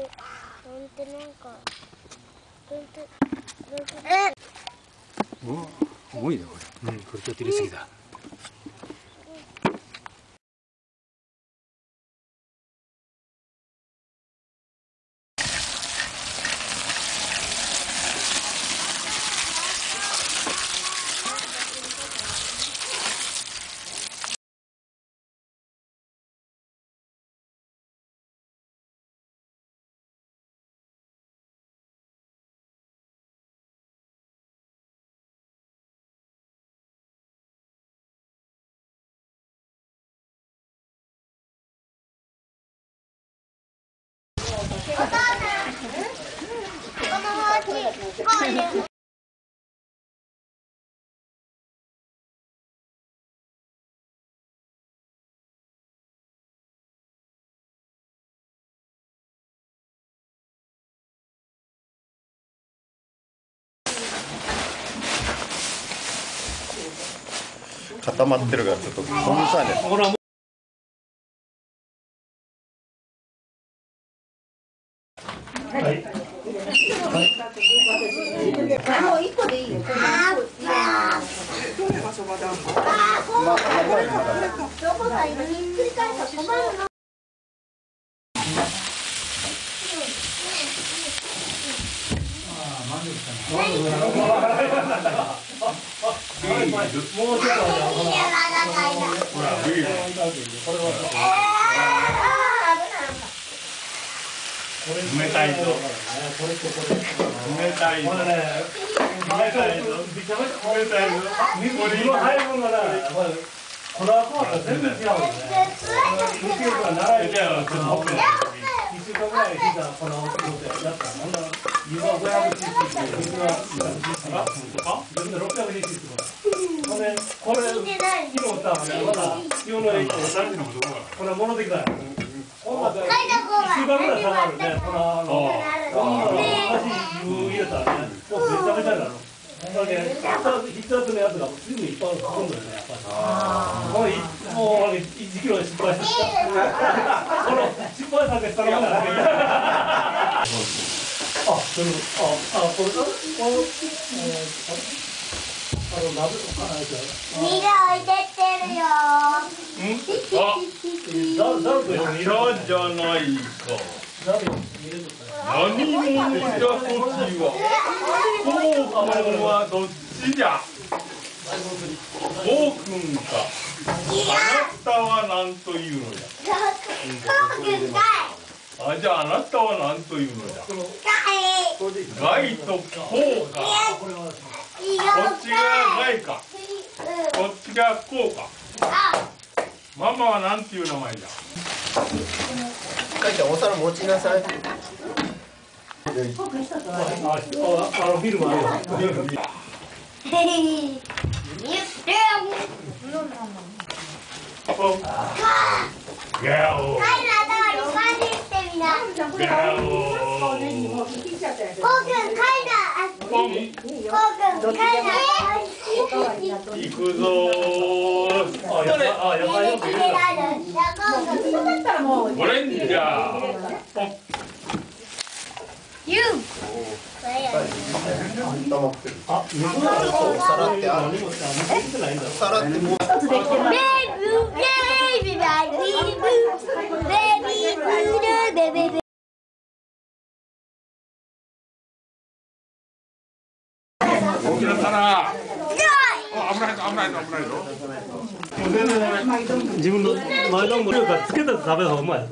ほんとなんかほんてなんて。えお重いねこれ。うんこれちょっと入れすぎだこ固まってるからちょっとこのさね。ほらもう一個でいいよ。冷たいぞ。冷たいぞ。冷たいぞ。冷たいぞ。これ今入るものがな。これはこうだ全然違うよね。2週間長いじゃあちょっと持って1週間ぐらい聞いたこの仕事やったら湯は500シーシー水は200シーシーあ全部で600シーシーほんでこれ昨日さまだ塩の液これ戻ってきたよあのこんなの箸湯入れたらねもうめちゃめちゃにないっぱい含んだよねやっぱりもういもう1キロで失敗してたこの失敗させたらもんだねあ、それあ、あ、これかこのえーあの鍋あれじゃミラ置いてってい。こうくんはどっちじゃ。こうくんか。あなたは何といいゃ。あ、じゃああなたは何というのじゃ。かガイとこうか。いいいよこっちがガイか。こっちがこうか。あママは何ていう名前じゃ。かいちゃんお皿持ちなさい行くぞ。ー。あ、やば、あ、やばいよく言う。オレンジじゃ。ポッ固まってるあ、水お皿ってある何もさ、見てないんだお皿ってもうベイブベイビーベイビーブベイブ大きな皿。あ危ないぞ危ないぞ危ないぞ。自分の前のものからつけたやつ食べた方がうまい。